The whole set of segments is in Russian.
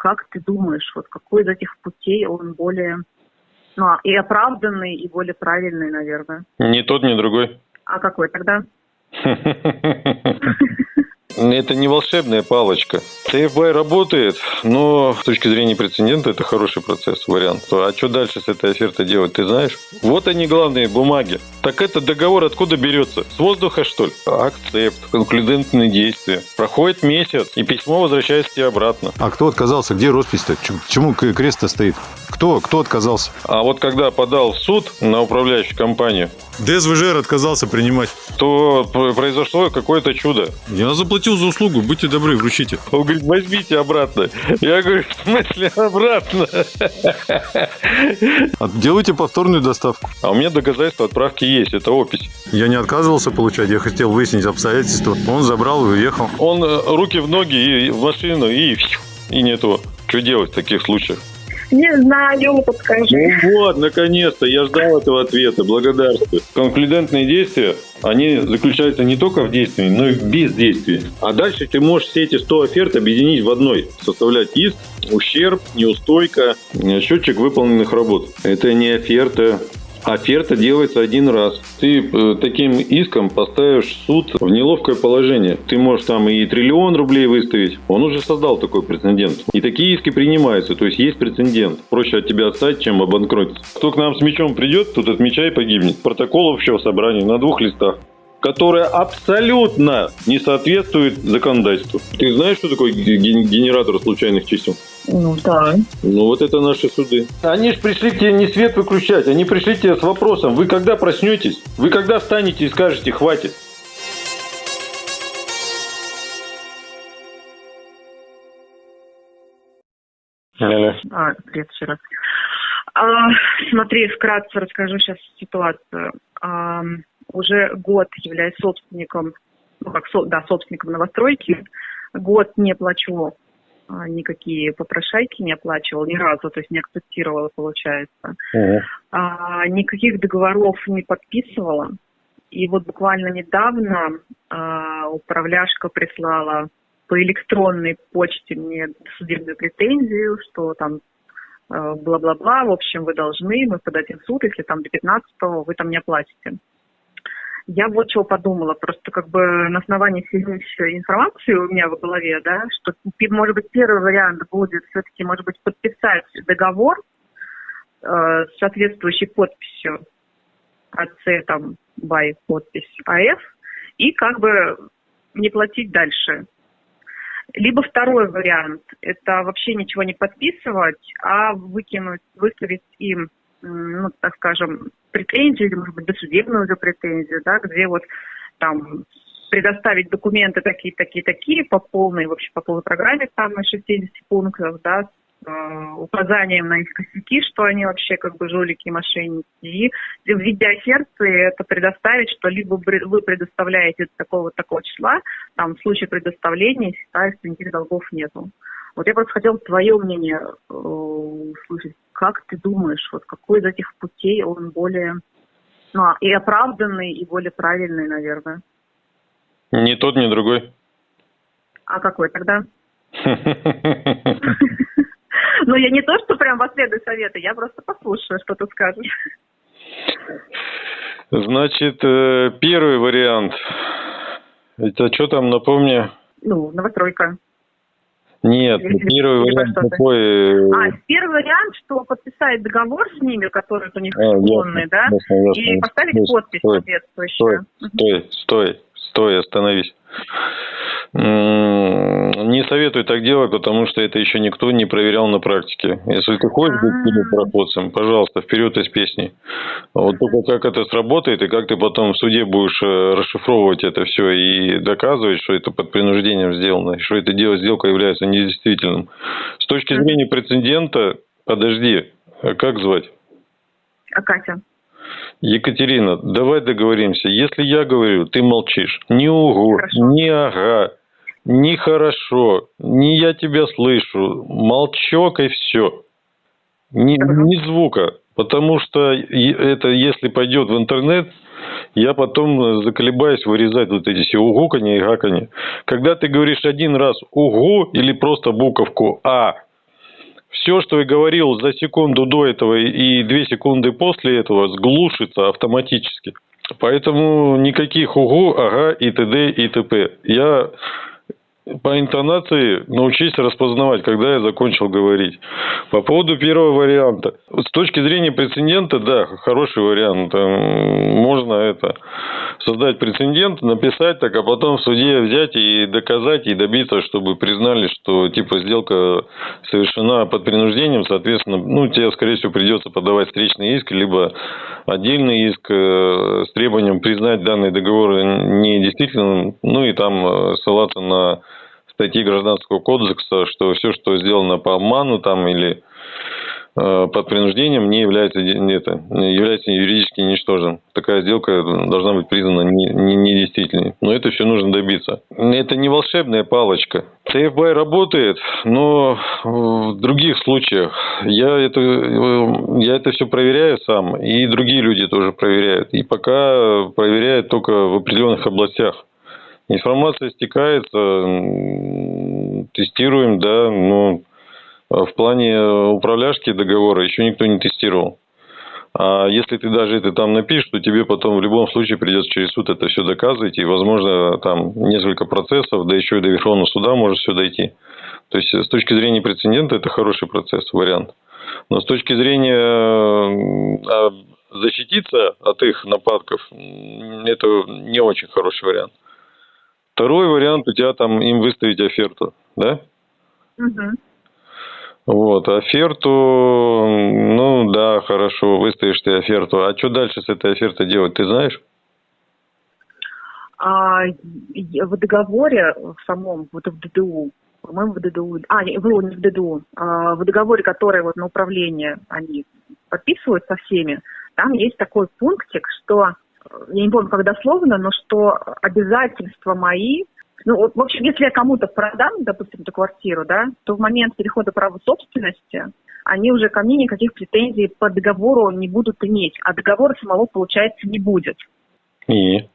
как ты думаешь, вот какой из этих путей он более, ну, и оправданный, и более правильный, наверное? Ни тот, ни другой. А какой тогда? Это не волшебная палочка. ТФБ работает, но с точки зрения прецедента это хороший процесс, вариант. А что дальше с этой офертой делать, ты знаешь? Вот они главные бумаги. Так этот договор откуда берется? С воздуха, что ли? Акцепт, конклюдентные действия. Проходит месяц, и письмо возвращается тебе обратно. А кто отказался? Где роспись-то? Почему крест стоит? Кто, кто отказался? А вот когда подал в суд на управляющую компанию, ДСВЖР отказался принимать. То произошло какое-то чудо. Я заплатил за услугу, будьте добры, вручите. Он говорит, возьмите обратно. Я говорю, в смысле обратно? Делайте повторную доставку. А у меня доказательства отправки есть, это опись. Я не отказывался получать, я хотел выяснить обстоятельства. Он забрал и уехал. Он э, руки в ноги и в машину, и, и нету. Что делать в таких случаях? Не знаю, подскажи. Ну вот, наконец-то, я ждал этого ответа, благодарствую. Конклюдентные действия, они заключаются не только в действии, но и в бездействии. А дальше ты можешь все эти 100 оферт объединить в одной. Составлять иск, ущерб, неустойка, счетчик выполненных работ. Это не оферта, Оферта делается один раз. Ты э, таким иском поставишь суд в неловкое положение. Ты можешь там и триллион рублей выставить. Он уже создал такой прецедент. И такие иски принимаются. То есть есть прецедент. Проще от тебя отстать, чем обанкротиться. Кто к нам с мечом придет, тут от меча и погибнет. Протокол общего собрания на двух листах которая абсолютно не соответствует законодательству. Ты знаешь, что такое генератор случайных чисел? Ну да. Ну вот это наши суды. Они же пришли к тебе не свет выключать, они пришли к тебе с вопросом, вы когда проснетесь? Вы когда встанете и скажете «хватит»? Алло. А, привет еще раз. А, смотри, вкратце расскажу сейчас ситуацию. А, уже год являюсь собственником, ну как, со, да, собственником новостройки. Год не плачу никакие попрошайки не оплачивал ни разу, то есть не акцептировала, получается. А, никаких договоров не подписывала. И вот буквально недавно а, управляшка прислала по электронной почте мне судебную претензию, что там а, бла-бла-бла, в общем, вы должны, мы подадим в суд, если там до 15-го вы там не оплатите. Я вот чего подумала, просто как бы на основании всей информации у меня в голове, да, что, может быть, первый вариант будет все-таки, может быть, подписать договор э, с соответствующей подписью АЦ, там, БАЙ, подпись АФ, и как бы не платить дальше. Либо второй вариант – это вообще ничего не подписывать, а выкинуть, выставить им ну, так скажем, претензию, или, может быть, досудебную уже претензию, да, где вот там предоставить документы такие, такие, такие по полной, вообще по полной программе, там на 60 пунктов, да, с э, указанием на их косяки, что они вообще как бы жулики мошенники. И в виде оферты это предоставить, что либо вы предоставляете такого такого числа, там в случае предоставления считается никаких долгов нету. Вот я просто хотела твое мнение э, услышать. Как ты думаешь, вот какой из этих путей он более, ну, и оправданный, и более правильный, наверное? Ни тот, ни другой. А какой тогда? Ну, я не то, что прям последую советы, я просто послушаю, что ты скажешь. Значит, э, первый вариант. Это что там, напомни? Ну, новостройка. Нет, или, первый вариант такой... Э, а, первый вариант, что подписать договор с ними, который у них а, да? Ясно, ясно, и поставить ясно, подпись стой, соответствующую. Стой, стой, стой, стой, остановись. Не советую так делать, потому что это еще никто не проверял на практике. Если ты хочешь быть пилотпроходцем, пожалуйста, вперед из песни. Вот только как это сработает, и как ты потом в суде будешь э, расшифровывать это все и доказывать, что это под принуждением сделано, что это дело, сделка является недействительным. С точки зрения прецедента, подожди, а как звать? А Катя. Екатерина, давай договоримся. Если я говорю, ты молчишь. Ни угу, Хорошо. ни ага, ни хорошо, ни я тебя слышу. Молчок и все. Ни, ни звука. Потому что это, если пойдет в интернет, я потом заколебаюсь вырезать вот эти все угуканье и гаканье. Когда ты говоришь один раз угу или просто буковку А, все, что я говорил за секунду до этого и две секунды после этого, сглушится автоматически. Поэтому никаких угу, ага и т.д. и т.п. Я по интонации научись распознавать, когда я закончил говорить. По поводу первого варианта. С точки зрения прецедента, да, хороший вариант. Можно это создать прецедент, написать так, а потом в суде взять и доказать, и добиться, чтобы признали, что типа сделка совершена под принуждением, соответственно, ну, тебе, скорее всего, придется подавать встречный иск, либо отдельный иск э, с требованием признать данный договор недействительным, ну и там э, ссылаться на статьи Гражданского кодекса, что все, что сделано по обману там или э, под принуждением, не является, это, является юридически ничтожным. Такая сделка должна быть признана недействительной. Не, не но это все нужно добиться. Это не волшебная палочка. ТФБ работает, но в других случаях я это, я это все проверяю сам, и другие люди тоже проверяют. И пока проверяют только в определенных областях. Информация стекается, тестируем, да, но в плане управляшки договора еще никто не тестировал. А если ты даже это там напишешь, то тебе потом в любом случае придется через суд это все доказывать, и, возможно, там несколько процессов, да еще и до Верховного суда может все дойти. То есть, с точки зрения прецедента, это хороший процесс, вариант. Но с точки зрения а, защититься от их нападков, это не очень хороший вариант. Второй вариант у тебя там им выставить оферту, да? Угу. Вот, оферту, ну да, хорошо, выставишь ты оферту. А что дальше с этой офертой делать, ты знаешь? А, в договоре в самом, вот в ДДУ, по-моему, в ДДУ, а, не, не в ДДУ, а, в договоре, который вот на управление они подписывают со всеми, там есть такой пунктик, что я не помню, как дословно, но что обязательства мои, ну, в общем, если я кому-то продам, допустим, эту квартиру, да, то в момент перехода права собственности они уже ко мне никаких претензий по договору не будут иметь, а договора самого, получается, не будет. И?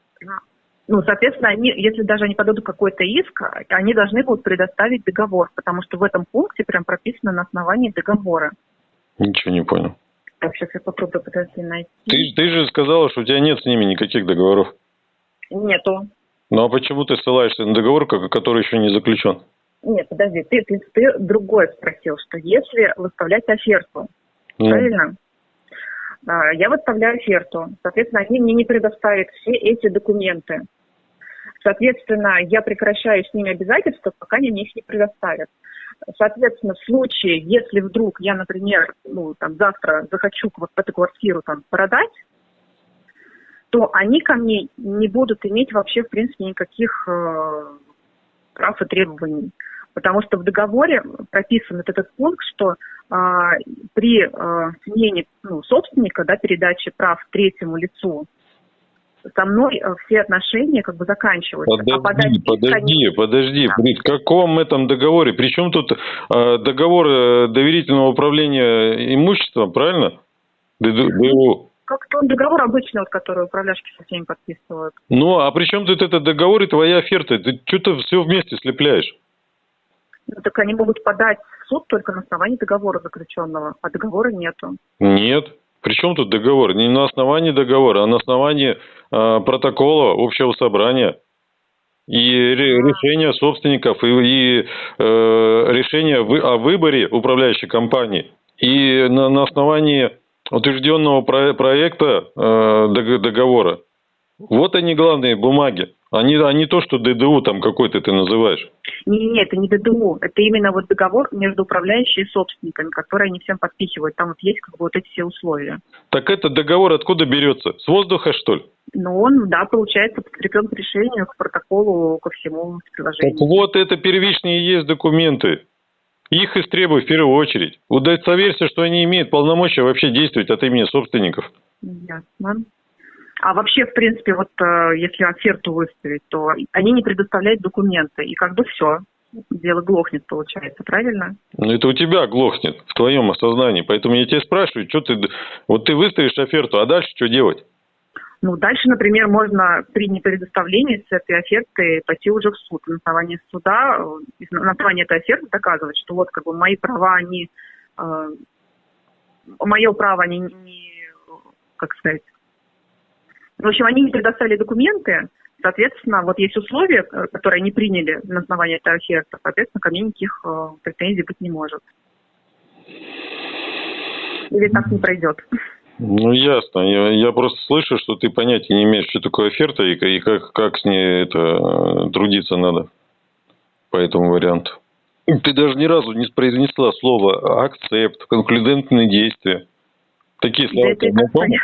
Ну, соответственно, они, если даже они подадут какой-то иск, они должны будут предоставить договор, потому что в этом пункте прям прописано на основании договора. Ничего не понял. Так, сейчас я попробую подожди найти. Ты, ты же сказала, что у тебя нет с ними никаких договоров. Нету. Ну а почему ты ссылаешься на договор, который еще не заключен? Нет, подожди, ты, ты, ты другое спросил, что если выставлять оферту, ну. правильно? А, я выставляю оферту, соответственно, они мне не предоставят все эти документы. Соответственно, я прекращаю с ними обязательства, пока они мне их не предоставят. Соответственно, в случае, если вдруг я, например, ну, там, завтра захочу вот эту квартиру там продать, то они ко мне не будут иметь вообще, в принципе, никаких э, прав и требований. Потому что в договоре прописан вот этот пункт, что э, при э, смене ну, собственника, да, передаче прав третьему лицу, со мной э, все отношения как бы заканчиваются. Подожди, а подожди, они... подожди. Да. При каком этом договоре? Причем тут э, договор э, доверительного управления имуществом, правильно? ДДУ. Как-то он договор обычный, вот, который управляшки со всеми подписывают. Ну, а при чем тут этот договор и твоя оферта? Ты что-то все вместе слепляешь. Ну, так они могут подать в суд только на основании договора заключенного, а договора нету. Нет. Причем тут договор? Не на основании договора, а на основании э, протокола общего собрания и решения собственников, и, и э, решения вы, о выборе управляющей компании. И на, на основании утвержденного про, проекта э, договора. Вот они главные бумаги. Они, а не то, что ДДУ там какой-то ты называешь. Не, не, это не ДДУ. Это именно вот договор между управляющей и собственниками, который они всем подписывают. Там вот есть как бы вот эти все условия. Так этот договор откуда берется? С воздуха, что ли? Ну, он, да, получается, подкреплен к решению, к протоколу, ко всему приложению. Так вот, это первичные есть документы. Их истребуй в первую очередь. Удостоверься, что они имеют полномочия вообще действовать от имени собственников. Ясно. А вообще, в принципе, вот э, если оферту выставить, то они не предоставляют документы, и как бы все, дело глохнет, получается, правильно? Ну, это у тебя глохнет, в твоем осознании. Поэтому я тебя спрашиваю, что ты... Вот ты выставишь оферту, а дальше что делать? Ну, дальше, например, можно при непредоставлении с этой оферты пойти уже в суд. На основании суда, э, на основании этой оферты доказывать, что вот как бы мои права, они э, мое право, они не, как сказать, в общем, они не предоставили документы, соответственно, вот есть условия, которые они приняли на основании этой оферты, соответственно, ко мне никаких э, претензий быть не может. Или так не пройдет. Ну, ясно. Я, я просто слышу, что ты понятия не имеешь, что такое оферта и, и как, как с ней это э, трудиться надо по этому варианту. Ты даже ни разу не произнесла слово акцепт, конклюдентные действия. Такие слова. Да это, понятно.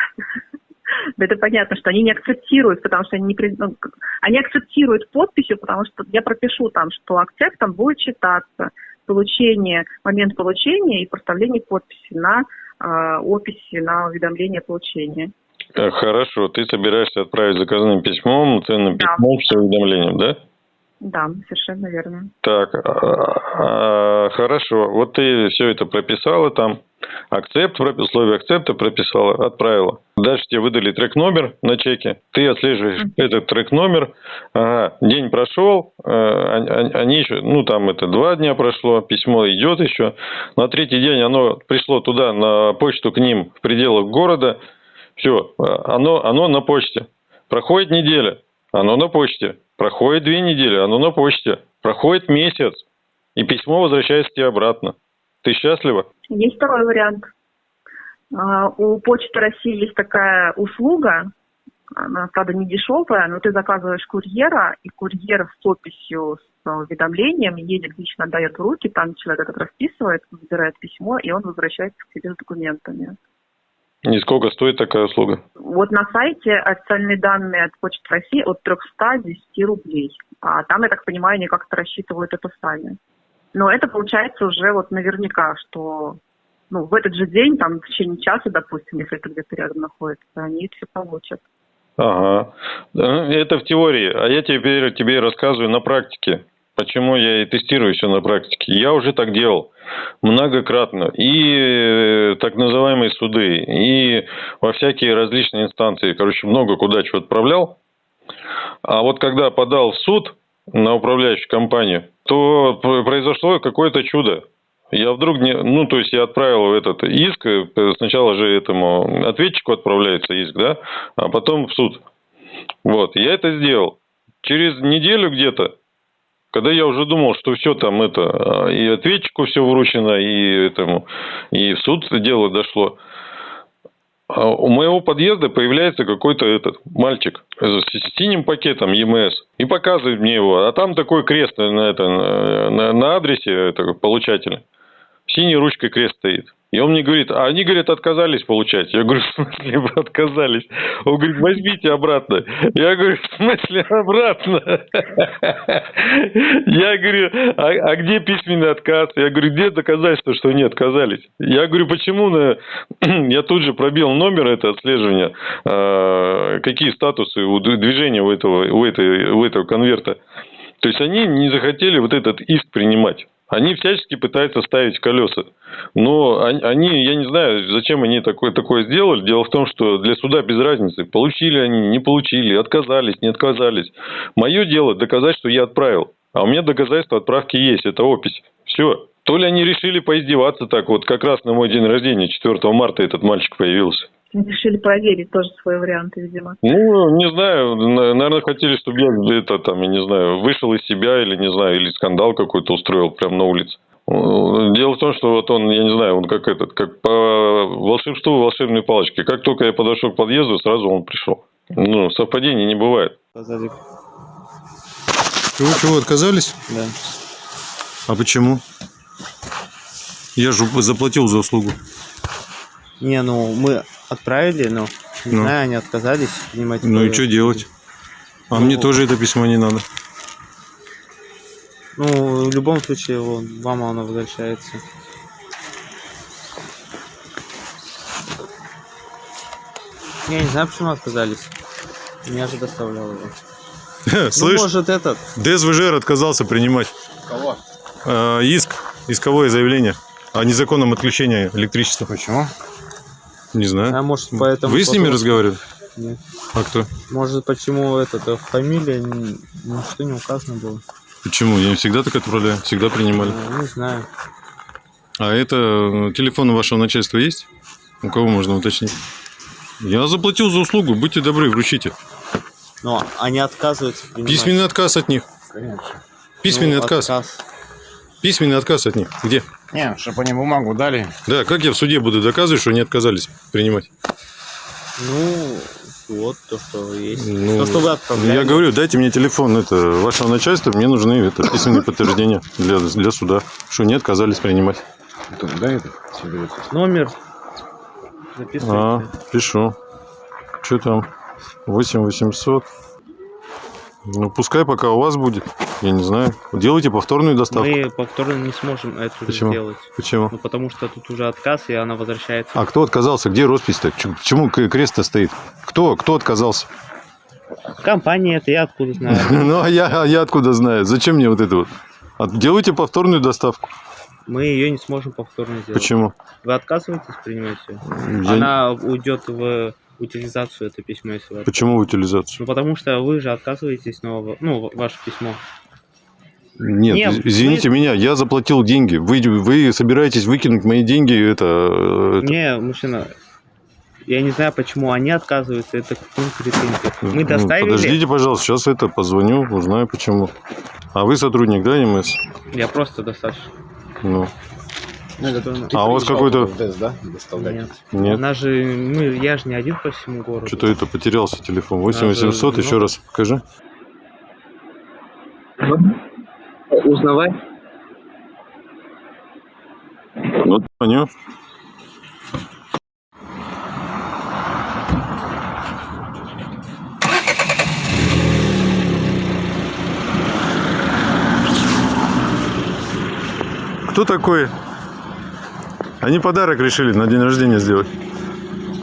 Это понятно, что они не акцептируют, потому что они не ну, они акцептируют подписью, потому что я пропишу там, что акцептом будет читаться получение, момент получения и проставление подписи на э, описи, на уведомление получения. Хорошо, ты собираешься отправить заказным письмом, ценным да. письмом с уведомлением, да? Да, совершенно верно. Так, а, а, хорошо. Вот ты все это прописала там, акцепт, условия акцепта прописала, отправила. Дальше тебе выдали трек-номер на чеке. Ты отслеживаешь mm-hmm. этот трек-номер. Ага, день прошел, э, они еще, ну там это два дня прошло, письмо идет еще. На третий день оно пришло туда, на почту к ним в пределах города. Все, оно, оно на почте. Проходит неделя, оно на почте. Проходит две недели, оно на почте. Проходит месяц, и письмо возвращается тебе обратно. Ты счастлива? Есть второй вариант. А, у Почты России есть такая услуга, она, правда, не дешевая, но ты заказываешь курьера, и курьер с описью, с уведомлением едет, лично дает руки, там человек этот расписывает, забирает письмо, и он возвращается к тебе с документами. И сколько стоит такая услуга? Вот на сайте официальные данные от Почты России от 310 рублей. А там, я так понимаю, они как-то рассчитывают это сами. Но это получается уже вот наверняка, что ну, в этот же день, там, в течение часа, допустим, если это где-то рядом находится, они все получат. Ага. Это в теории. А я теперь тебе рассказываю на практике. Почему я и тестирую все на практике. Я уже так делал многократно. И э, так называемые суды, и во всякие различные инстанции. Короче, много куда чего отправлял. А вот когда подал в суд на управляющую компанию, то произошло какое-то чудо. Я вдруг не... Ну, то есть я отправил этот иск, э, сначала же этому ответчику отправляется иск, да, а потом в суд. Вот, я это сделал. Через неделю где-то когда я уже думал, что все там это, а, и ответчику все вручено, и этому, и в суд дело дошло. А у моего подъезда появляется какой-то этот мальчик с синим пакетом ЕМС и показывает мне его. А там такой крест на, это, на, на адресе это, получателя. Синей ручкой крест стоит. И он мне говорит, а они, говорят, отказались получать. Я говорю, в смысле отказались? Он говорит, возьмите обратно. Я говорю, в смысле обратно? Я говорю, а, а где письменный отказ? Я говорю, где доказательства, что они отказались? Я говорю, почему? Я тут же пробил номер это отслеживания, а, какие статусы у движения у этого, у, этой, у этого конверта. То есть они не захотели вот этот иск принимать. Они всячески пытаются ставить колеса. Но они, я не знаю, зачем они такое, такое сделали. Дело в том, что для суда без разницы. Получили они, не получили, отказались, не отказались. Мое дело доказать, что я отправил. А у меня доказательство отправки есть, это опись. Все. То ли они решили поиздеваться так, вот как раз на мой день рождения, 4 марта этот мальчик появился. Решили проверить тоже свои варианты, видимо. Ну, не знаю, наверное, хотели, чтобы я это там, я не знаю, вышел из себя или, не знаю, или скандал какой-то устроил прямо на улице. Дело в том, что вот он, я не знаю, он как этот, как по волшебству волшебной палочки. Как только я подошел к подъезду, сразу он пришел. Ну, совпадений не бывает. Чего, чего, отказались? Да. А почему? Я же заплатил за услугу. Не, ну мы отправили, но не ну. знаю, они отказались принимать. Ну и что делать? А ну, мне тоже это письмо не надо. Ну, в любом случае, вот, вам оно возвращается. Я не знаю, почему отказались. Меня же доставлял его. Слышь, ну, может этот. ДСВЖР отказался принимать. Кого? Э, иск, исковое заявление о незаконном отключении электричества. Почему? Не знаю. А может поэтому... Вы с ними разговаривали? Нет. А кто? Может почему это фамилия, ничто не указано было. Почему? Я не всегда так отправляю, всегда принимали. Не знаю. А это э, телефон вашего начальства есть? У кого можно уточнить? Я заплатил за услугу, будьте добры, вручите. Но они отказываются принимать. Письменный отказ от них. Конечно. Письменный Ну, отказ. Письменный отказ от них. Где? Не, чтобы они бумагу дали. Да, как я в суде буду доказывать, что они отказались принимать? Ну, вот то, что есть. Ну, то, что вы отправляли. Я говорю, дайте мне телефон это, вашего начальства, мне нужны это, письменные подтверждения для, для суда, что не отказались принимать. Да, это. Номер. Записывайте. А, пишу. Что там? 8 800. Ну, пускай пока у вас будет. Я не знаю. Делайте повторную доставку. Мы повторно не сможем это Почему? сделать. Почему? Ну, потому что тут уже отказ, и она возвращается. А кто отказался? Где роспись-то? Почему крест-то стоит? Кто? Кто отказался? Компания это, я откуда знаю. Ну, а я, а я откуда знаю? Зачем мне вот это вот? От- Делайте повторную доставку. Мы ее не сможем повторно сделать. Почему? Вы отказываетесь принимать ее? Я- Она уйдет в утилизацию, это письмо, если вы Почему утилизацию? Ну, потому что вы же отказываетесь, но, ну, ваше письмо. Нет, Не, из- извините меня, я заплатил деньги. Вы, вы собираетесь выкинуть мои деньги, это... э, это- Не, мужчина, я не знаю, почему они отказываются, это к ним претензии. Мы Ну, доставили, Подождите, пожалуйста, сейчас это позвоню, узнаю почему. А вы сотрудник, да, МС? я просто достаточно. Ну, Ну, это Ты А у вас приезжал какой-то- да, доставлять? Нет. нет. Она же, мы, я же не один по всему городу. Что-то это потерялся телефон. 8800, Надо еще раз покажи. Узнавай. Ну, звоню. Кто такой? Они подарок решили на день рождения сделать.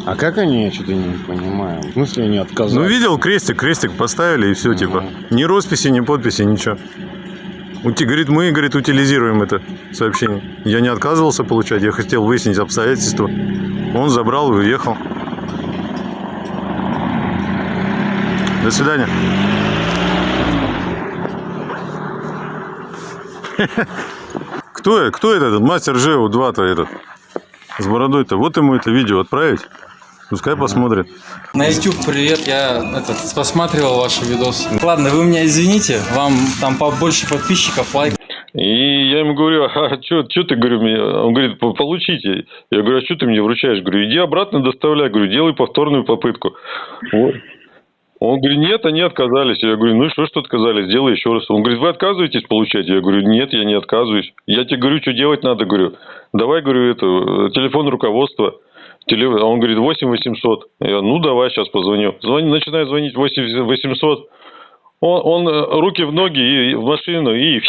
А как они, я что-то не понимаю. В смысле они Ну, отказались? видел, крестик, крестик поставили и все, типа. Ни росписи, ни подписи, ничего. Ути, говорит, мы, говорит, утилизируем это сообщение. Я не отказывался получать, я хотел выяснить обстоятельства. Он забрал и уехал. До свидания. Кто, кто этот, мастер Жеу 2-то этот? С бородой-то. Вот ему это видео отправить. Пускай посмотрит. На YouTube привет, я этот, посматривал ваши видосы. Ладно, вы меня извините, вам там побольше подписчиков, лайк. И я ему говорю, а что ты, говорю, мне? Он говорит, «По- получите. Я говорю, а что ты мне вручаешь? Говорю, иди обратно доставляй. Говорю, делай повторную попытку. Вот. Он говорит, нет, они отказались. Я говорю, ну и что, что отказались? Делай еще раз. Он говорит, вы отказываетесь получать? Я говорю, нет, я не отказываюсь. Я тебе говорю, что делать надо, говорю. Давай, говорю, это, э, телефон руководства. А Он говорит, 8 800. Я, ну, давай, сейчас позвоню. Звони, начинаю звонить 8 800. Он, он э, руки в ноги и в машину, и,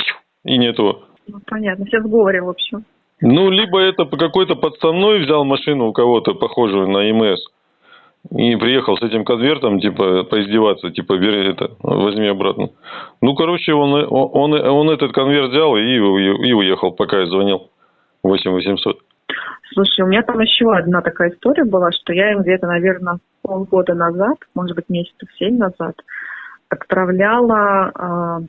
и нету. Ну, понятно, все в сговоре, в общем. Ну, либо это какой-то подставной взял машину у кого-то, похожую на МС, и приехал с этим конвертом, типа, поиздеваться, типа, бери это, возьми обратно. Ну, короче, он, он, он этот конверт взял и, и уехал, пока я звонил. 8 800. Слушай, у меня там еще одна такая история была, что я им где-то, наверное, полгода назад, может быть, месяцев семь назад, отправляла а,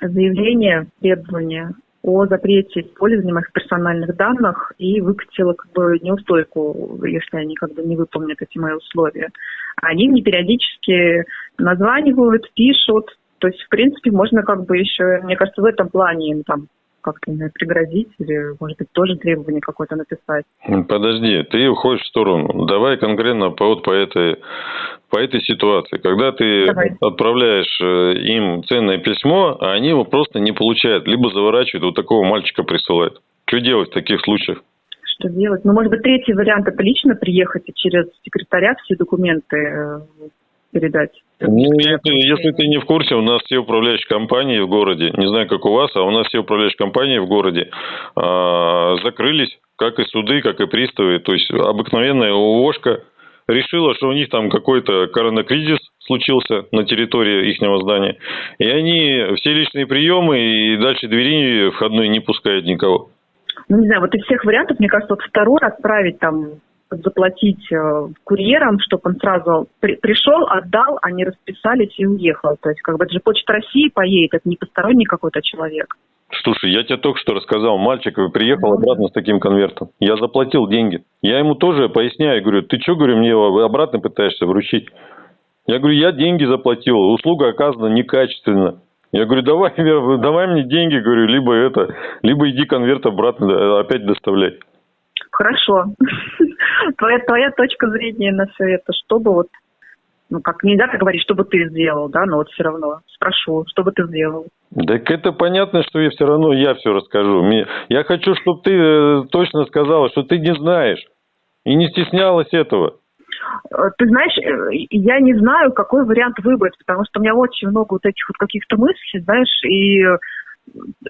заявление, требование о запрете использования моих персональных данных и выкатила как бы неустойку, если они как бы не выполнят эти мои условия. Они мне периодически названивают, пишут, то есть, в принципе, можно как бы еще, мне кажется, в этом плане им там как-то пригрозить или, может быть, тоже требование какое-то написать. Подожди, ты уходишь в сторону. Давай конкретно по, вот по, этой, по этой ситуации. Когда ты Давай. отправляешь э, им ценное письмо, а они его просто не получают, либо заворачивают, вот такого мальчика присылают. Что делать в таких случаях? Что делать? Ну, может быть, третий вариант – это лично приехать и через секретаря все документы э, передать. Ну, если, если ты не в курсе, у нас все управляющие компании в городе, не знаю, как у вас, а у нас все управляющие компании в городе а, закрылись, как и суды, как и приставы. То есть обыкновенная ООшка решила, что у них там какой-то коронакризис случился на территории их здания. И они все личные приемы и дальше двери входной не пускают никого. Ну, не знаю, вот из всех вариантов, мне кажется, вот второй отправить там заплатить э, курьерам, чтобы он сразу при- пришел, отдал, они расписались и уехал. То есть, как бы это же Почта России поедет, это не посторонний какой-то человек. Слушай, я тебе только что рассказал, мальчик приехал обратно с таким конвертом. Я заплатил деньги. Я ему тоже поясняю, говорю, ты что, говорю, мне обратно пытаешься вручить? Я говорю, я деньги заплатил, услуга оказана некачественно. Я говорю, давай, давай мне деньги, говорю, либо это, либо иди конверт обратно опять доставляй. Хорошо. Твоя, твоя точка зрения на все это, чтобы вот, ну как нельзя так говорить, что бы ты сделал, да, но вот все равно спрошу, что бы ты сделал. Так это понятно, что я все равно я все расскажу. Я хочу, чтобы ты э, точно сказала, что ты не знаешь и не стеснялась этого. Э, ты знаешь, э, я не знаю, какой вариант выбрать, потому что у меня очень много вот этих вот каких-то мыслей, знаешь, и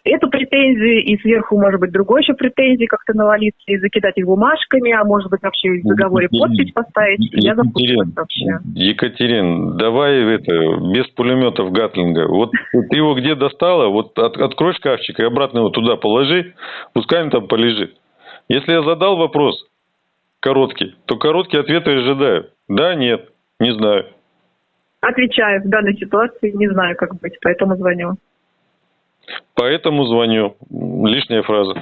эту претензию, и сверху, может быть, другой еще претензии как-то навалиться и закидать их бумажками, а может быть, вообще в договоре подпись поставить. Я запуталась вообще. Екатерин, давай это, без пулеметов Гатлинга. Вот ты его где достала, вот от, открой шкафчик и обратно его туда положи, пускай он там полежит. Если я задал вопрос короткий, то короткий ответ я ожидаю. Да, нет, не знаю. Отвечаю, в данной ситуации не знаю, как быть, поэтому звоню. Поэтому звоню. Лишняя фраза.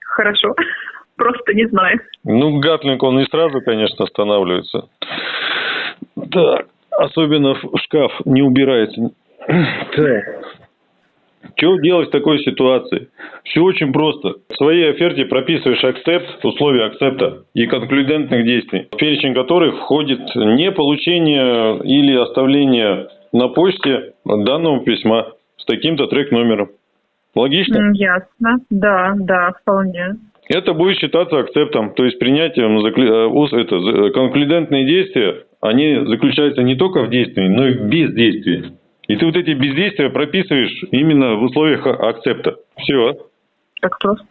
Хорошо. Просто не знаю. Ну, Гатлинг, он не сразу, конечно, останавливается. Так, особенно в шкаф не убирается. Так. Что делать в такой ситуации? Все очень просто. В своей оферте прописываешь акцепт, условия акцепта и конклюдентных действий, в перечень которых входит не получение или оставление на почте данного письма с таким-то трек-номером. Логично? Ясно. Да, да, вполне. Это будет считаться акцептом, то есть принятием э, это, э, конклюдентные действия, они заключаются не только в действии, но и в бездействии. И ты вот эти бездействия прописываешь именно в условиях акцепта. Все. Так просто.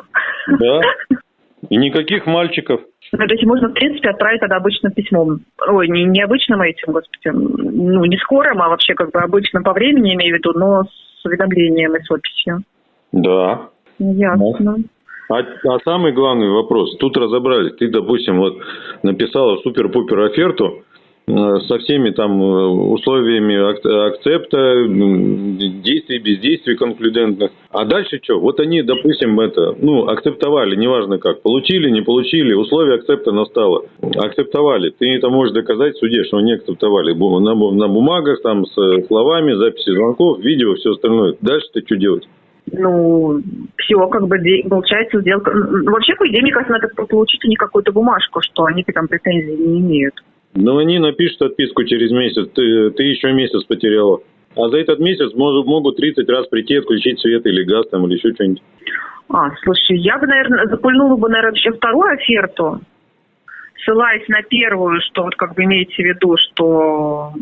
Да. И никаких мальчиков. Ну, то есть можно, в принципе, отправить тогда обычным письмом. Ой, не, не обычным этим, господи, ну, не скорым, а вообще как бы обычным по времени, имею в виду, но с уведомлением и с описью. Да. Ясно. А, а самый главный вопрос, тут разобрались, ты, допустим, вот написала супер-пупер оферту, со всеми там э, условиями акцепта, действий, бездействий конклюдентных. А дальше что? Вот они, допустим, это, ну, акцептовали, неважно как, получили, не получили, условия акцепта настало. Акцептовали. Ты это можешь доказать в суде, что они акцептовали. На, на бумагах, там, с словами, записи звонков, видео, все остальное. Дальше ты что делать? ну, все, как бы, получается, сделка... Вообще, по идее, мне кажется, надо получить у них какую-то бумажку, что они там претензий не имеют. Ну, они напишут отписку через месяц, ты, ты еще месяц потеряла. А за этот месяц могут, могут 30 раз прийти, отключить свет или газ там, или еще что-нибудь. А, слушай, я бы, наверное, запульнула бы, наверное, еще вторую оферту, ссылаясь на первую, что вот как бы имеете в виду, что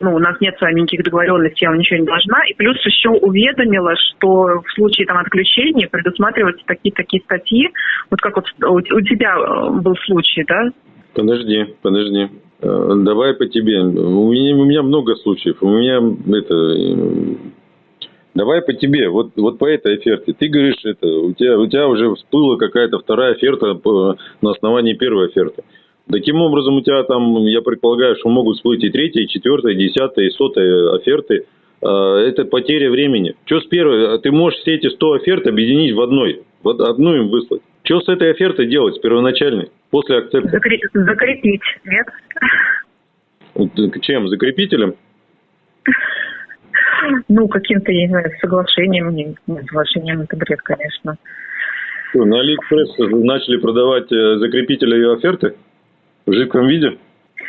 ну, у нас нет с вами никаких договоренностей, я вам ничего не должна. И плюс еще уведомила, что в случае там отключения предусматриваются такие-такие статьи, вот как вот у тебя э, был случай, да, Подожди, подожди. Э, давай по тебе. У меня, у меня много случаев. У меня это... Э, давай по тебе. Вот, вот по этой оферте. Ты говоришь, это, у, тебя, у тебя уже всплыла какая-то вторая оферта по, на основании первой оферты. Таким образом, у тебя там, я предполагаю, что могут всплыть и третья, и четвертая, и десятая, и сотая оферты. Э, это потеря времени. Что с первой? Ты можешь все эти 100 оферт объединить в одной. Вот одну им выслать. Что с этой офертой делать, с первоначальной, после акцепта? Закрепить, закрепить нет? Чем? Закрепителем? Ну, каким-то, я не знаю, соглашением. Нет, соглашением это бред, конечно. Что, на Алиэкспресс начали продавать э, закрепители и оферты в жидком виде?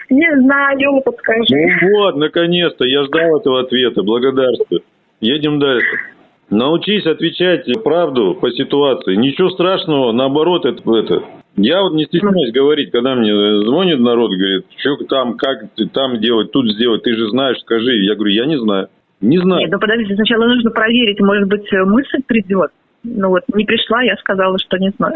Не знаю, подскажи. Ну вот, наконец-то, я ждал этого ответа, благодарствую. Едем дальше. Научись отвечать правду по ситуации. Ничего страшного, наоборот, это, это. Я вот не стесняюсь говорить, когда мне звонит народ, говорит, что там, как ты там делать, тут сделать, ты же знаешь, скажи. Я говорю, я не знаю. Не знаю. Нет, ну подождите, сначала нужно проверить, может быть, мысль придет. Ну вот, не пришла, я сказала, что не знаю.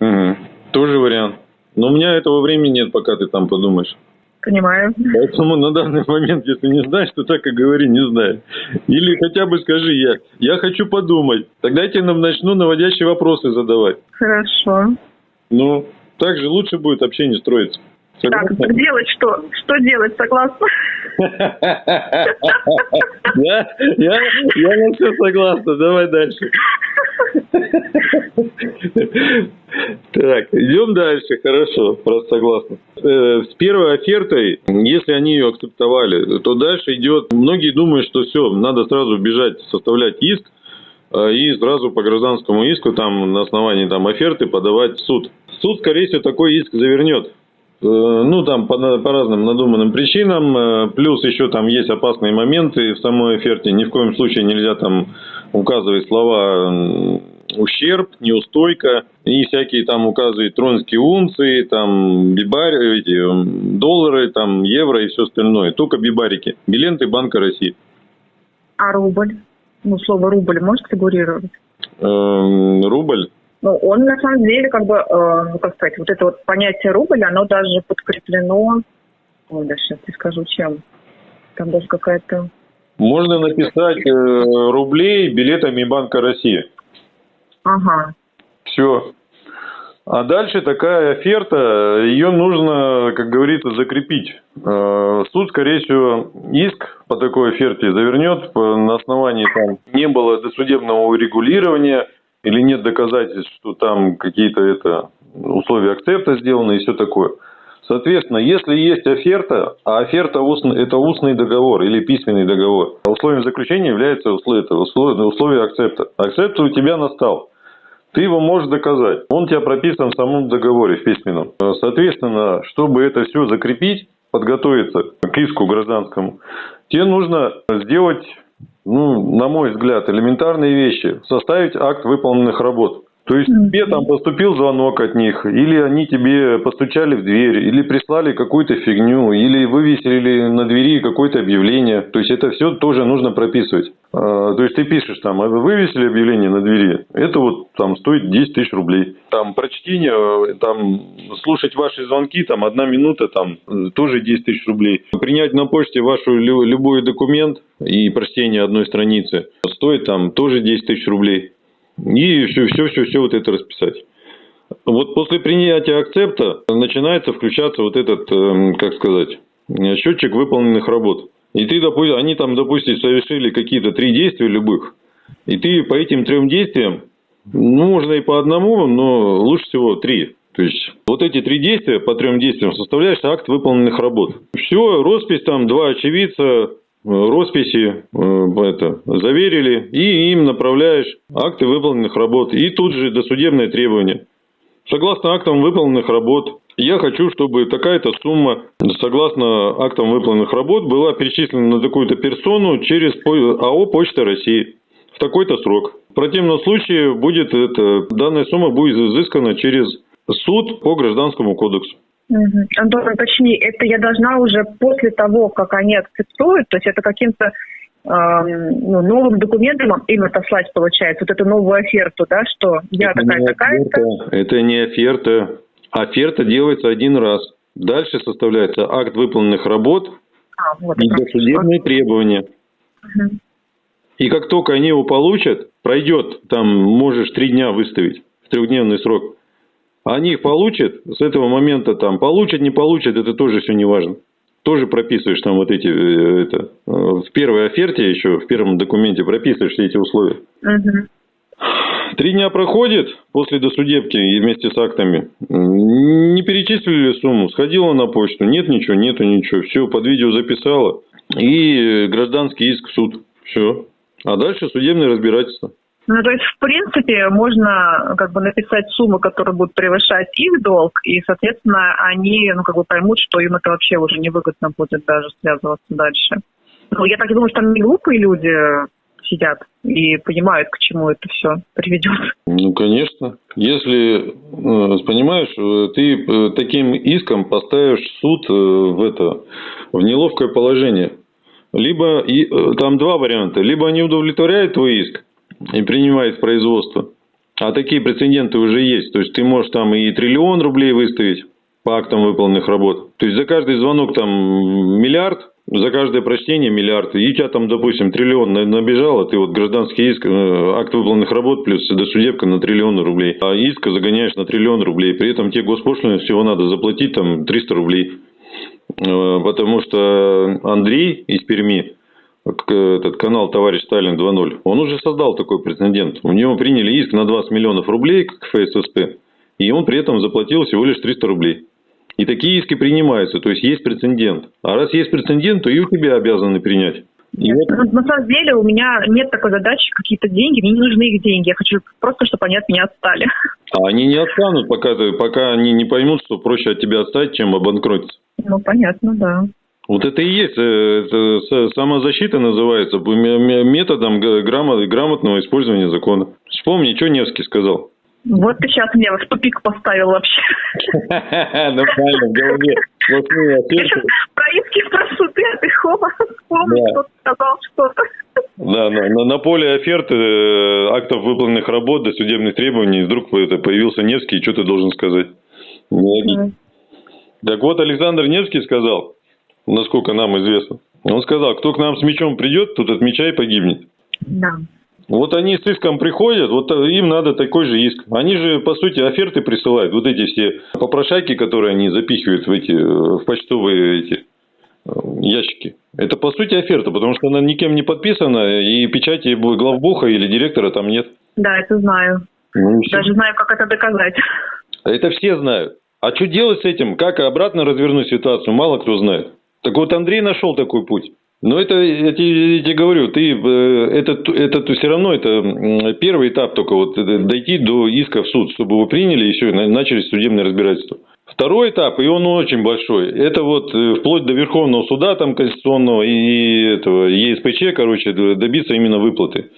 Угу. Тоже вариант. Но у меня этого времени нет, пока ты там подумаешь. Понимаю. Поэтому на данный момент, если не знаешь, то так и говори, не знаю. Или хотя бы скажи я, я хочу подумать. Тогда я тебе начну наводящие вопросы задавать. Хорошо. Ну, так же лучше будет общение строиться. Так, так делать что? Что делать, согласна? Я, я, я на все согласна. Давай дальше. Так, идем дальше. Хорошо, просто согласна. Э, С первой офертой, если они ее акцептовали, то дальше идет... Многие думают, что все, надо сразу бежать, составлять иск, э, и сразу по гражданскому иску там на основании там оферты подавать в суд. Суд, скорее всего, такой иск завернет. Э, Ну, там по, по разным надуманным причинам. э, Плюс еще там есть опасные моменты в самой оферте. Ни в коем случае нельзя там указывать слова ущерб, неустойка и всякие там указывать тронские унции, там бибари, эти, доллары, там евро и все остальное. Только бибарики. Биленты Банка России. А рубль? Ну, слово рубль может фигурировать? Эм, Рубль. Ну, он на самом деле, как бы, э, ну, как сказать, вот это вот понятие рубль, оно даже подкреплено, ой, да сейчас я скажу, чем. Там даже какая-то... Можно написать э, рублей билетами Банка России. Ага. Все. А дальше такая оферта, ее нужно, как говорится, закрепить. Э, Суд, скорее всего, иск по такой оферте завернет на основании там не было досудебного урегулирования или нет доказательств, что там какие-то это условия акцепта сделаны и все такое. Соответственно, если есть оферта, а оферта это устный договор или письменный договор, а условием заключения является условие, условие, условие акцепта. Акцепт у тебя настал. Ты его можешь доказать. Он у тебя прописан в самом договоре, в письменном. Соответственно, чтобы это все закрепить, подготовиться к иску гражданскому, тебе нужно сделать, ну, на мой взгляд, элементарные вещи. Составить акт выполненных работ. То есть тебе там поступил звонок от них, или они тебе постучали в дверь, или прислали какую-то фигню, или вывесили на двери какое-то объявление. То есть это все тоже нужно прописывать. А, То есть ты пишешь там, «А вы вывесили объявление на двери, это вот там стоит 10 тысяч рублей. Там прочтение, там слушать ваши звонки, там одна минута, там э, тоже 10 тысяч рублей. Принять на почте вашу лю- любой документ и прочтение одной страницы стоит там тоже 10 тысяч рублей. И все, все, все, все вот это расписать. Вот после принятия акцепта начинается включаться вот этот, эм, как сказать, э, счетчик выполненных работ. И ты, допустим, они там, допустим, совершили какие-то три действия любых, и ты по этим трем действиям, ну, можно и по одному, но лучше всего три. То есть вот эти три действия по трем действиям составляешь акт выполненных работ. Все, роспись там, два очевидца, росписи э, это, заверили, и им направляешь акты выполненных работ. И тут же досудебное требование. Согласно актам выполненных работ, я хочу, чтобы такая-то сумма, согласно актам выполненных работ, была перечислена на такую-то персону через АО «Почта России» в такой-то срок. В противном случае будет это, данная сумма будет изыскана через суд по гражданскому кодексу. Антон, уточни, это я должна уже после того, как они акцептуют, то есть это каким-то эм, ну, новым документом им отослать, получается, вот эту новую оферту, да, что я Это такая не такая-то. оферта, Это не оферта. Оферта делается один раз. Дальше составляется акт выполненных работ А, вот, и досудебные требования. Мгм. И как только они его получат, пройдет, там можешь три дня выставить, в трехдневный срок. Они получат, с этого момента там получат, не получат, это тоже все не важно. Тоже прописываешь там вот эти, э, это, э, в первой оферте еще, в первом документе прописываешь все эти условия. Мгм. Три дня проходит после досудебки и вместе с актами. Не перечислили сумму, сходила на почту, нет ничего, нету ничего, все под видео записала. И э, гражданский иск в суд. Все. А дальше судебное разбирательство. Ну, то есть, в принципе, можно как бы написать сумму, которая будет превышать их долг, и, соответственно, они, ну, как бы поймут, что им это вообще уже невыгодно будет даже связываться дальше. Ну, я так думаю, что там не глупые люди сидят и понимают, к чему это все приведет. Ну, конечно. Если, э, понимаешь, э, ты э, таким иском поставишь суд в это, в неловкое положение. Либо, и, там два варианта. Либо они удовлетворяют твой иск и принимают производство. А такие прецеденты уже есть. То есть, ты можешь там и триллион рублей выставить по актам выполненных работ. То есть, за каждый звонок там миллиард за каждое прочтение миллиард, и у тебя там, допустим, триллион набежало, ты вот гражданский иск, э, акт выполненных работ плюс досудебка на триллион рублей, а иск загоняешь на триллион рублей, при этом тебе госпошлины всего надо заплатить там 300 рублей, э, потому что Андрей из Перми, этот канал «Товарищ Сталин 2.0», он уже создал такой прецедент. У него приняли иск на 20 миллионов рублей к ФССП, и он при этом заплатил всего лишь 300 рублей. И такие иски принимаются, то есть есть прецедент. А раз есть прецедент, то и у тебя обязаны принять. Нет, вот... На самом деле у меня нет такой задачи, какие-то деньги, мне не нужны их деньги. Я хочу просто, чтобы они от меня отстали. А они не отстанут, пока, пока они не поймут, что проще от тебя отстать, чем обанкротиться. Ну, понятно, да. Вот это и есть, э, это самозащита называется, методом грамотного использования закона. Вспомни, что Невский сказал. Вот ты сейчас меня в тупик поставил вообще. Ну правильно, в голове. Про иски спрошу а ты хоба вспомнил, что сказал что-то. Да, на, на, на поле оферты, э, актов выполненных работ до судебных требований вдруг это появился Невский, и что ты должен сказать? Mm. Так вот, Александр Невский сказал, насколько нам известно, он сказал, кто к нам с мечом придет, тот от меча и погибнет. Да. Вот они с иском приходят, вот им надо такой же иск. Они же, по сути, оферты присылают. Вот эти все попрошайки, которые они запихивают в эти в почтовые эти э, ящики. Это, по сути, оферта, потому что она никем не подписана, и печати главбуха или директора там нет. Да, это знаю. Ну, Даже знаю, как это доказать. Это все знают. А что делать с этим? Как обратно развернуть ситуацию, мало кто знает. Так вот Андрей нашел такой путь. Но это, я тебе, я тебе говорю, ты, э, это, это все равно это первый этап только вот э, дойти до иска в суд, чтобы его приняли и все, начали судебное разбирательство. Второй этап, и он очень большой, это вот э, вплоть до Верховного суда там конституционного и этого ЕСПЧ, короче, добиться именно выплаты.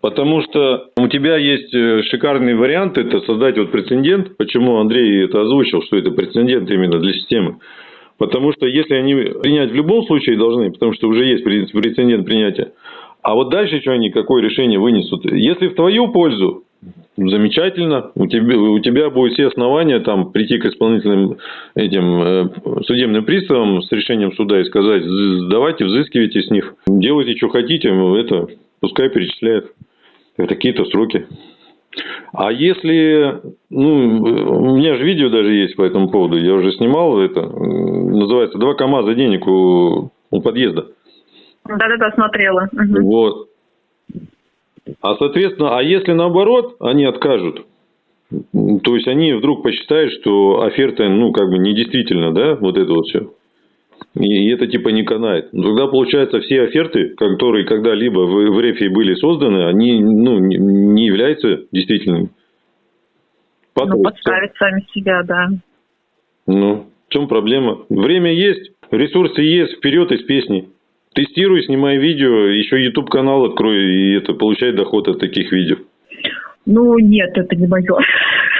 Потому что у тебя есть шикарный вариант, это создать вот прецедент, почему Андрей это озвучил, что это прецедент именно для системы. Потому что если они принять в любом случае должны, потому что уже есть прецедент принятия, а вот дальше что они, какое решение вынесут? Если в твою пользу, замечательно, у тебя, у тебя будет все основания там прийти к исполнительным этим э, судебным приставам с решением суда и сказать, давайте взыскивайте с них, делайте, что хотите, это пускай перечисляют какие-то сроки. А если, ну, у меня же видео даже есть по этому поводу, я уже снимал это, называется «Два КАМАЗа денег у, у подъезда». Да-да-да, смотрела. Угу. Вот. А, соответственно, а если наоборот, они откажут, то есть они вдруг посчитают, что оферта, ну, как бы недействительна, да, вот это вот все. И это типа не канает. Тогда получается все оферты, которые когда-либо в, в рефе были созданы, они ну, не, не являются действительными. Потом, ну, подставить сами себя, да. Ну, в чем проблема? Время есть, ресурсы есть, вперед из песни. Тестируй, снимай видео, еще YouTube канал открой и это получай доход от таких видео. Ну нет, это не мое.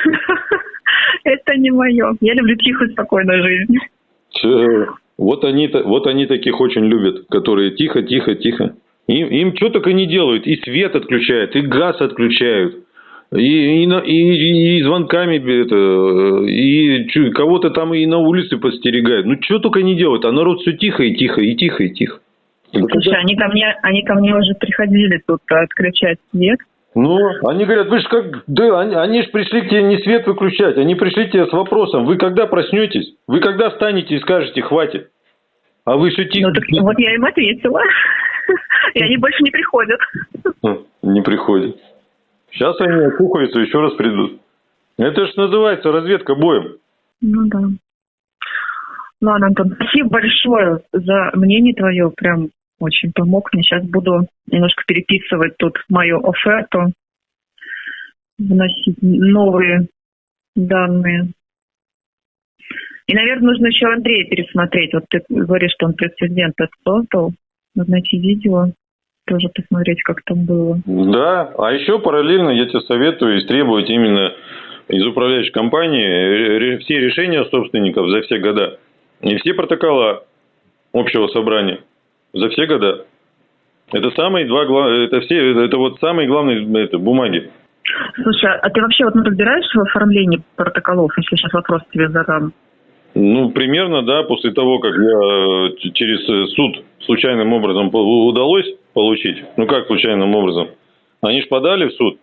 Это не мое. Я люблю тихую, спокойную жизнь. Вот они, вот они таких очень любят, которые тихо, тихо, тихо. Им, им что только не делают. И свет отключают, и газ отключают. И, и, и, и звонками это, и кого-то там и на улице подстерегают. Ну, что только не делают, а народ все тихо и тихо, и тихо, и тихо. Слушай, они ко мне, они ко мне уже приходили тут отключать свет. Ну, они говорят, вы же как, да, они, они же пришли к тебе не свет выключать, они пришли к тебе с вопросом, вы когда проснетесь, вы когда встанете и скажете, хватит. А вы тихо? Ну, так вот я им ответила. И они больше не приходят. Хм, не приходят. Сейчас они окухаются, еще раз придут. Это же называется разведка боем. Ну да. Ладно, Антон, спасибо большое за мнение твое. Прям очень помог мне. Сейчас буду немножко переписывать тут мою оферту, вносить новые данные. И, наверное, нужно еще Андрея пересмотреть. Вот ты говоришь, что он прецедент создал. Надо найти видео, тоже посмотреть, как там было. Да, а еще параллельно я тебе советую истребовать именно из управляющей компании все решения собственников за все года. И все протокола общего собрания за все года. Это самые два это все, это вот самые главные это, бумаги. Слушай, а ты вообще вот ну, разбираешься в оформлении протоколов, если сейчас вопрос тебе задам? Ну, примерно, да, после того, как я э, через э, суд случайным образом удалось получить, ну как случайным образом, они же подали в суд,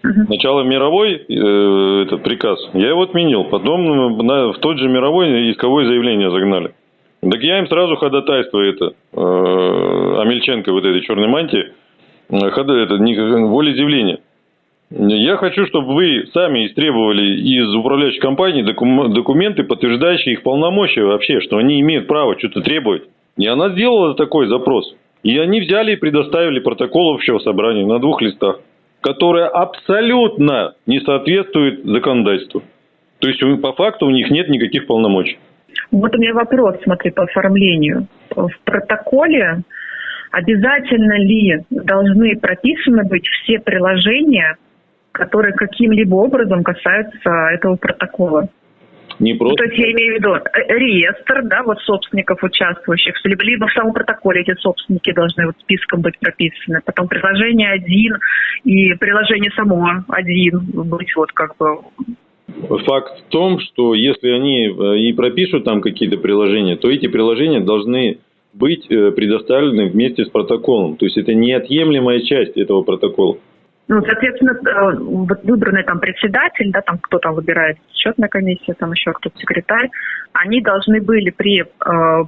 Сначала мировой э, этот приказ, я его отменил, потом на, в тот же мировой исковое заявление загнали. Так я им сразу ходатайство это, э, Амельченко вот этой черной мантии, э, хода, это, не, волеизъявление. Я хочу, чтобы вы сами истребовали из управляющей компании документы, подтверждающие их полномочия вообще, что они имеют право что-то требовать. И она сделала такой запрос. И они взяли и предоставили протокол общего собрания на двух листах, которое абсолютно не соответствует законодательству. То есть по факту у них нет никаких полномочий. Вот у меня вопрос, смотри, по оформлению. В протоколе обязательно ли должны прописаны быть все приложения, которые каким-либо образом касаются этого протокола? Не просто... Ну, то есть я имею в виду э, реестр, да, вот собственников участвующих, либо, либо в самом протоколе эти собственники должны вот списком быть прописаны, потом приложение один и приложение само один быть вот как бы Факт в том, что если они э, и пропишут там какие-то приложения, то эти приложения должны быть э, предоставлены вместе с протоколом. То есть это неотъемлемая часть этого протокола. Ну, соответственно, э, вот выбранный там председатель, да, там кто там выбирает счетная комиссия, там еще кто-то секретарь, они должны были при э,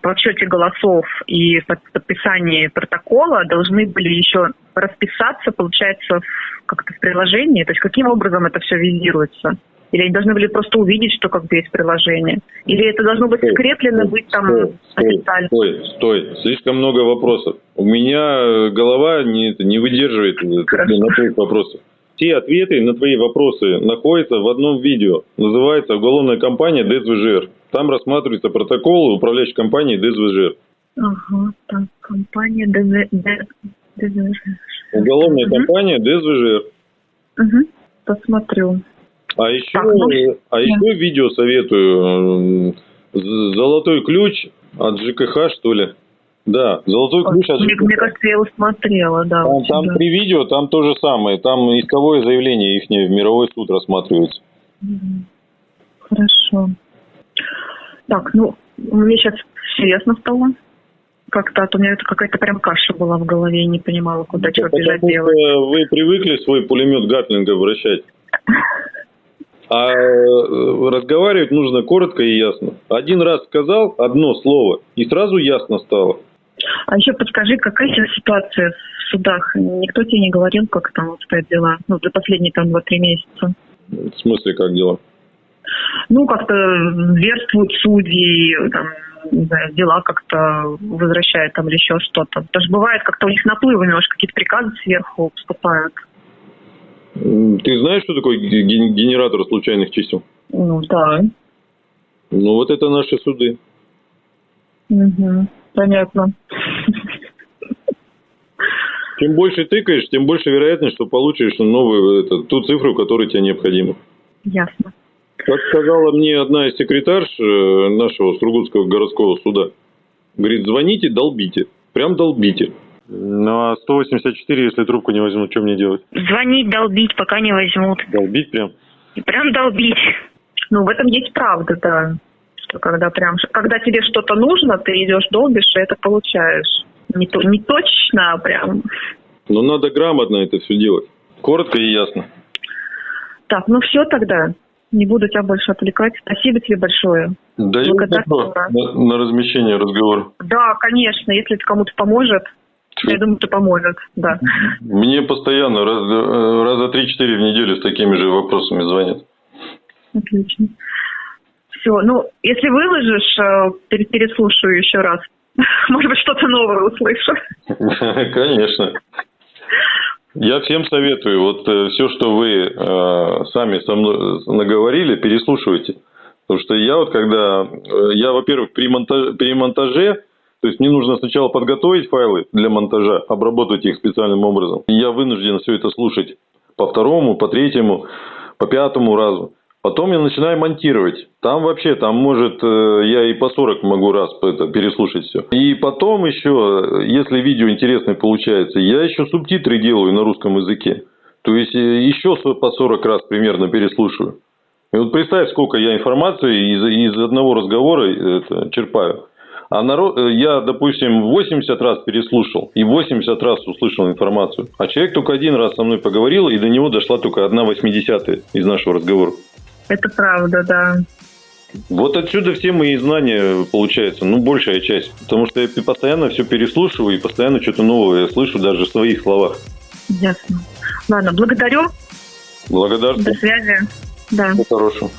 подсчете голосов и подписании протокола должны были еще расписаться, получается, как-то в приложении. То есть каким образом это все визируется? Или они должны были просто увидеть, что как бы есть приложение? Или это должно быть скреплено, быть там стой, официально? Стой, стой, слишком много вопросов. У меня голова не, не выдерживает Хорошо. на твоих вопросов. Все ответы на твои вопросы находятся в одном видео. Называется «Уголовная компания ДСВЖР». Там рассматривается протокол управляющей компании ДСВЖР. Ага, так, компания ДСВЖР. Уголовная угу. компания ДСВЖР. Угу, посмотрю. А еще, так, ну, а еще видео советую. Золотой ключ от ЖКХ, что ли? Да, золотой ключ от ЖКХ. Мне кажется, я его смотрела, да. Там, там да. при видео, там то же самое. Там исковое заявление их в мировой суд рассматривается. Хорошо. Так, ну, мне сейчас все ясно стало. Как-то, а то у меня это какая-то прям каша была в голове, я не понимала, куда ну, что бежать делать. Вы привыкли свой пулемет Гатлинга вращать. А э, разговаривать нужно коротко и ясно. Один раз сказал одно слово, и сразу ясно стало. А еще подскажи, какая сейчас ситуация в судах? Никто тебе не говорил, как там обстоят дела? Ну, за последние там два-три месяца. В смысле, как дела? Ну, как-то зверствуют судьи, там, не знаю, дела как-то возвращают там или еще что-то. Даже бывает, как-то у них наплывы немножко, какие-то приказы сверху поступают. Ты знаешь, что такое генератор случайных чисел? Ну, да. Ну, вот это наши суды. Угу, понятно. Чем больше тыкаешь, тем больше вероятность, что получишь новую, это, ту цифру, которая тебе необходима. Ясно. Как сказала мне одна из секретарш э, нашего Сургутского городского суда, говорит, звоните, долбите. Прям долбите. Ну, а 184, если трубку не возьмут, что мне делать? Звонить, долбить, пока не возьмут. Долбить прям? Прям долбить. Ну, в этом есть правда, да. Что когда прям, когда тебе что-то нужно, ты идешь, долбишь, и это получаешь. Не, то, не точно, а прям. Но надо грамотно это все делать. Коротко и ясно. Так, ну все тогда. Не буду тебя больше отвлекать. Спасибо тебе большое. Даю на, на размещение разговора. Да, конечно. Если это кому-то поможет, я думаю, это поможет, да. Мне постоянно, раз, э, раза три-четыре в неделю с такими же вопросами звонят. Отлично. Все, ну, если выложишь, э, переслушаю еще раз. Может быть, что-то новое услышу. Конечно. Я всем советую, вот э, все, что вы э, сами со мной наговорили, переслушивайте. Потому что я вот когда, я, во-первых, при монтаже, при монтаже то есть мне нужно сначала подготовить файлы для монтажа, обработать их специальным образом. И я вынужден все это слушать по второму, по третьему, по пятому разу. Потом я начинаю монтировать. Там вообще, там может, э, я и по 40 могу раз это, переслушать все. И потом еще, если видео интересное получается, я еще субтитры делаю на русском языке. То есть э, еще по 40 раз примерно переслушиваю. И вот представь, сколько я информации из, из одного разговора это, черпаю. А народ, э, я, допустим, 80 раз переслушал и 80 раз услышал информацию. А человек только один раз со мной поговорил, и до него дошла только одна восьмидесятая из нашего разговора. Это правда, да. Вот отсюда все мои знания получаются, ну, большая часть. Потому что я постоянно все переслушиваю и постоянно что-то новое слышу даже в своих словах. Ясно. Ладно, благодарю. Благодарствую. До связи. Да. Всего хорошего.